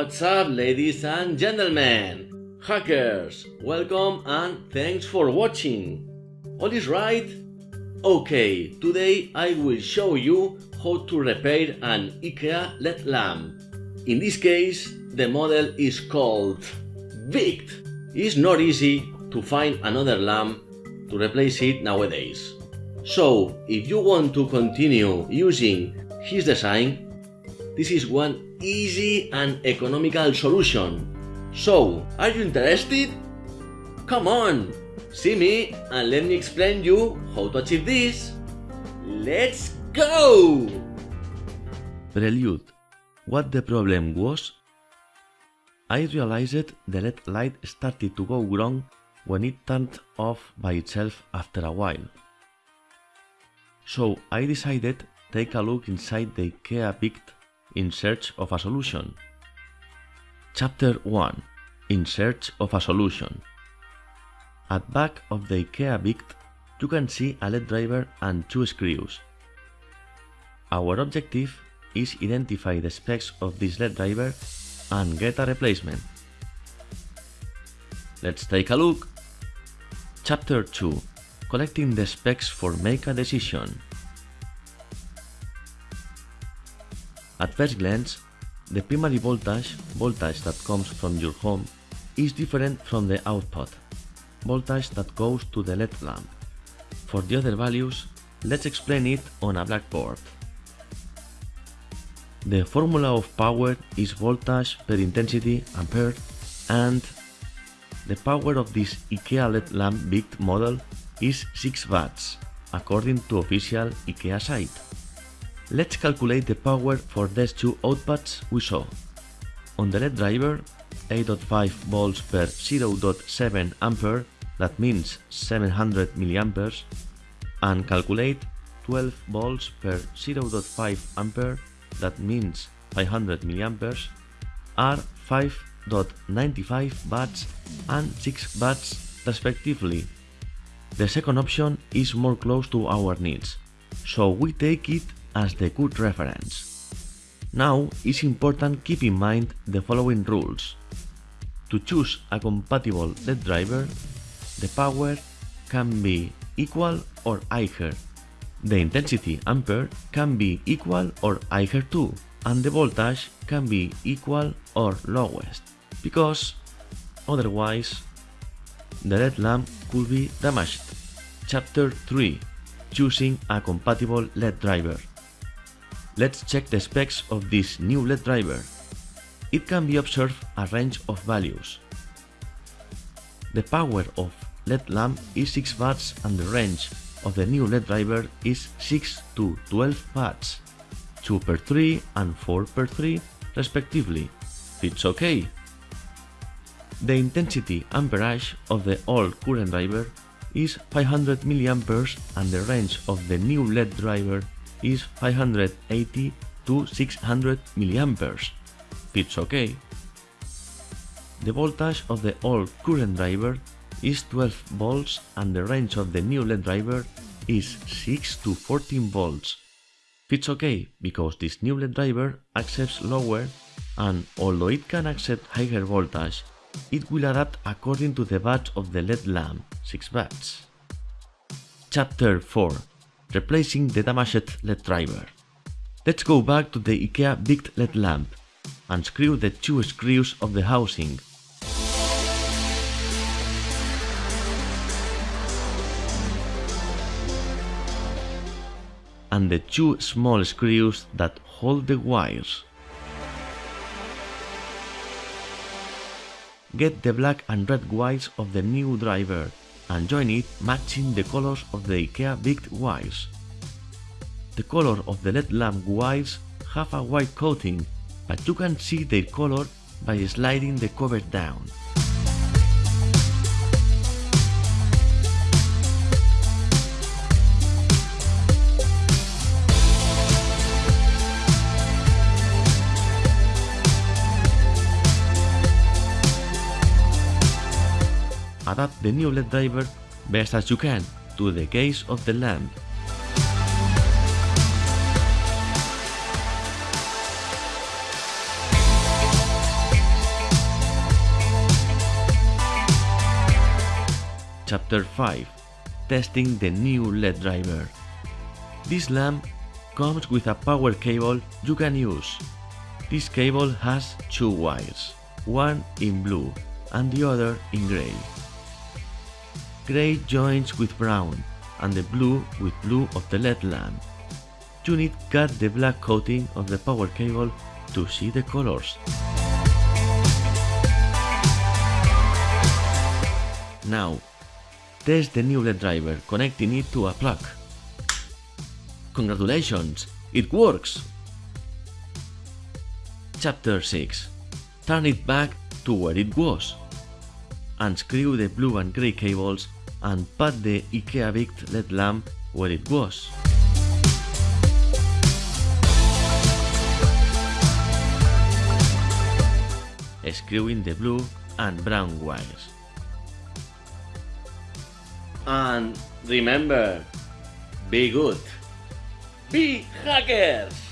What's up, ladies and gentlemen? Hackers, welcome and thanks for watching. All is right? Okay, today I will show you how to repair an IKEA LED lamp. In this case, the model is called VICT. It's not easy to find another lamp to replace it nowadays. So, if you want to continue using his design, this is one easy and economical solution. So, are you interested? Come on, see me and let me explain you how to achieve this. Let's go! Prelude. What the problem was? I realized the LED light started to go wrong when it turned off by itself after a while. So I decided to take a look inside the IKEA Vict in search of a solution. Chapter 1 In search of a solution. At back of the IKEA Vict, you can see a LED driver and two screws. Our objective is identify the specs of this LED driver and get a replacement. Let's take a look. Chapter 2 Collecting the specs for make a decision. At first glance, the primary voltage, voltage that comes from your home, is different from the output, voltage that goes to the LED lamp. For the other values, let's explain it on a blackboard. The formula of power is voltage per intensity ampere and the power of this IKEA LED lamp big model is 6 watts, according to official IKEA site. Let's calculate the power for these two outputs we saw. On the LED driver, 8.5 volts per 0.7 ampere, that means 700 milliamperes, and calculate 12 volts per 0.5 ampere, that means 500 milliamperes, are 5.95 watts and 6 watts respectively. The second option is more close to our needs, so we take it as the good reference. Now it's important keep in mind the following rules. To choose a compatible LED driver, the power can be equal or higher, the intensity ampere can be equal or higher too, and the voltage can be equal or lowest, because otherwise the LED lamp could be damaged. Chapter 3 Choosing a compatible LED driver Let's check the specs of this new LED driver. It can be observed a range of values. The power of LED lamp is 6 watts and the range of the new LED driver is 6 to 12 watts, 2 per 3 and 4 per 3 respectively. It's okay. The intensity amperage of the old current driver is 500 mA and the range of the new LED driver is 580 to 600 milliamperes. It's okay. The voltage of the old current driver is 12 volts and the range of the new LED driver is 6 to 14 volts. It's okay because this new LED driver accepts lower and although it can accept higher voltage, it will adapt according to the watts of the LED lamp, 6 watts. Chapter 4 replacing the damaged LED driver. Let's go back to the IKEA big LED lamp, unscrew the two screws of the housing. and the two small screws that hold the wires. Get the black and red wires of the new driver and join it matching the colors of the IKEA Vict wires. The color of the LED lamp wires have a white coating, but you can see their color by sliding the cover down. adapt the new LED driver best as you can to the case of the lamp. Chapter 5 Testing the new LED driver This lamp comes with a power cable you can use. This cable has two wires, one in blue and the other in grey. Grey joins with brown and the blue with blue of the LED lamp. You need cut the black coating of the power cable to see the colors. Now, test the new LED driver connecting it to a plug. Congratulations, it works! Chapter 6 Turn it back to where it was. Unscrew the blue and grey cables and put the IKEA Vict LED lamp where it was. Screwing the blue and brown wires. And remember, be good. Be hackers!